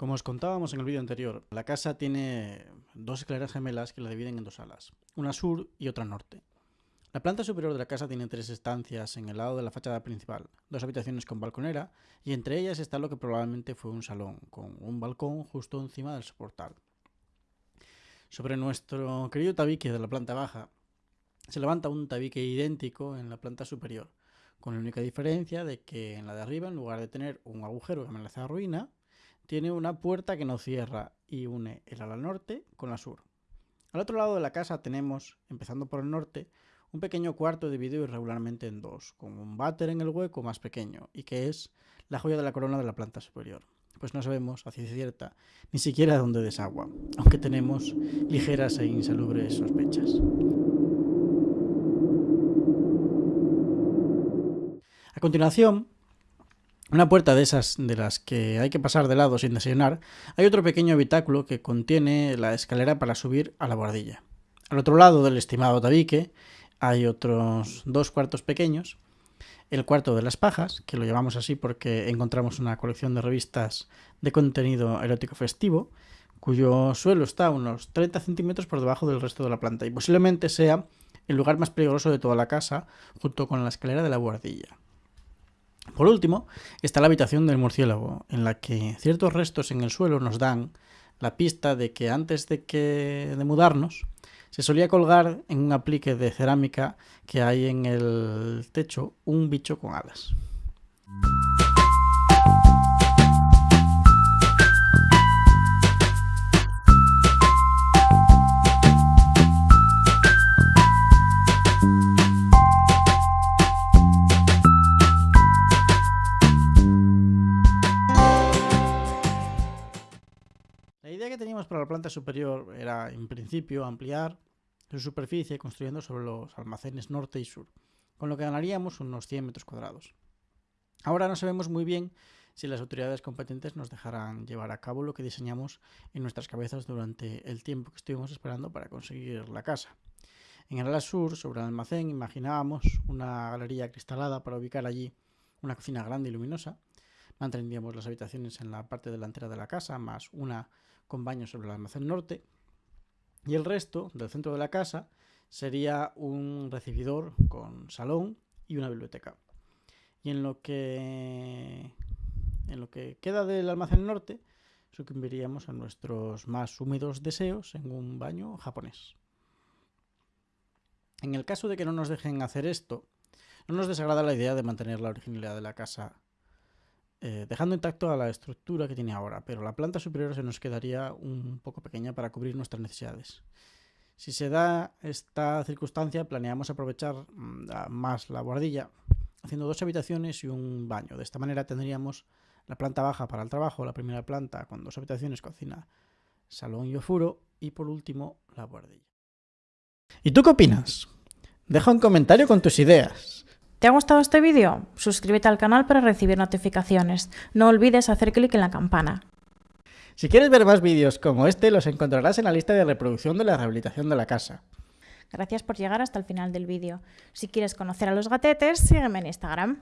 Como os contábamos en el vídeo anterior, la casa tiene dos escaleras gemelas que la dividen en dos salas, una sur y otra norte. La planta superior de la casa tiene tres estancias en el lado de la fachada principal, dos habitaciones con balconera y entre ellas está lo que probablemente fue un salón, con un balcón justo encima del soportal. Sobre nuestro querido tabique de la planta baja se levanta un tabique idéntico en la planta superior, con la única diferencia de que en la de arriba, en lugar de tener un agujero que amenaza la ruina, tiene una puerta que no cierra y une el ala norte con la sur. Al otro lado de la casa tenemos, empezando por el norte, un pequeño cuarto dividido irregularmente en dos, con un váter en el hueco más pequeño, y que es la joya de la corona de la planta superior. Pues no sabemos, a ciencia cierta, ni siquiera dónde desagua, aunque tenemos ligeras e insalubres sospechas. A continuación, una puerta de esas de las que hay que pasar de lado sin desayunar, hay otro pequeño habitáculo que contiene la escalera para subir a la bordilla. Al otro lado del estimado tabique hay otros dos cuartos pequeños. El cuarto de las pajas, que lo llamamos así porque encontramos una colección de revistas de contenido erótico festivo, cuyo suelo está unos 30 centímetros por debajo del resto de la planta y posiblemente sea el lugar más peligroso de toda la casa, junto con la escalera de la bordilla. Por último, está la habitación del murciélago, en la que ciertos restos en el suelo nos dan la pista de que antes de, que, de mudarnos se solía colgar en un aplique de cerámica que hay en el techo un bicho con alas. Para la planta superior era, en principio, ampliar su superficie construyendo sobre los almacenes norte y sur, con lo que ganaríamos unos 100 metros cuadrados. Ahora no sabemos muy bien si las autoridades competentes nos dejarán llevar a cabo lo que diseñamos en nuestras cabezas durante el tiempo que estuvimos esperando para conseguir la casa. En el ala sur, sobre el almacén, imaginábamos una galería cristalada para ubicar allí una cocina grande y luminosa. Mantendríamos las habitaciones en la parte delantera de la casa, más una con baño sobre el almacén norte. Y el resto del centro de la casa sería un recibidor con salón y una biblioteca. Y en lo que en lo que queda del almacén norte, sucumbiríamos a nuestros más húmedos deseos en un baño japonés. En el caso de que no nos dejen hacer esto, no nos desagrada la idea de mantener la originalidad de la casa eh, dejando intacto a la estructura que tiene ahora, pero la planta superior se nos quedaría un poco pequeña para cubrir nuestras necesidades. Si se da esta circunstancia, planeamos aprovechar mm, más la guardilla, haciendo dos habitaciones y un baño. De esta manera tendríamos la planta baja para el trabajo, la primera planta con dos habitaciones, cocina, salón y ofuro, y por último la guardilla. ¿Y tú qué opinas? Deja un comentario con tus ideas. ¿Te ha gustado este vídeo? Suscríbete al canal para recibir notificaciones. No olvides hacer clic en la campana. Si quieres ver más vídeos como este, los encontrarás en la lista de reproducción de la rehabilitación de la casa. Gracias por llegar hasta el final del vídeo. Si quieres conocer a los gatetes, sígueme en Instagram.